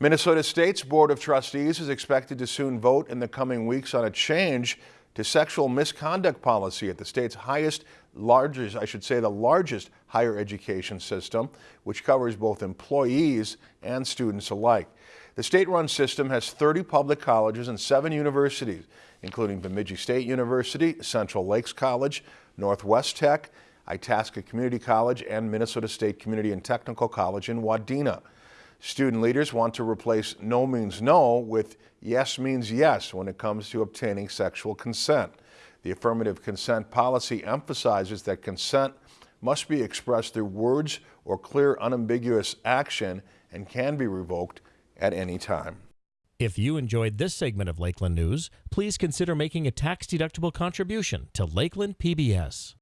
Minnesota State's Board of Trustees is expected to soon vote in the coming weeks on a change to sexual misconduct policy at the state's highest, largest, I should say the largest higher education system, which covers both employees and students alike. The state-run system has 30 public colleges and seven universities, including Bemidji State University, Central Lakes College, Northwest Tech, Itasca Community College, and Minnesota State Community and Technical College in Wadena. Student leaders want to replace no means no with yes means yes when it comes to obtaining sexual consent. The affirmative consent policy emphasizes that consent must be expressed through words or clear unambiguous action and can be revoked at any time. If you enjoyed this segment of Lakeland News, please consider making a tax-deductible contribution to Lakeland PBS.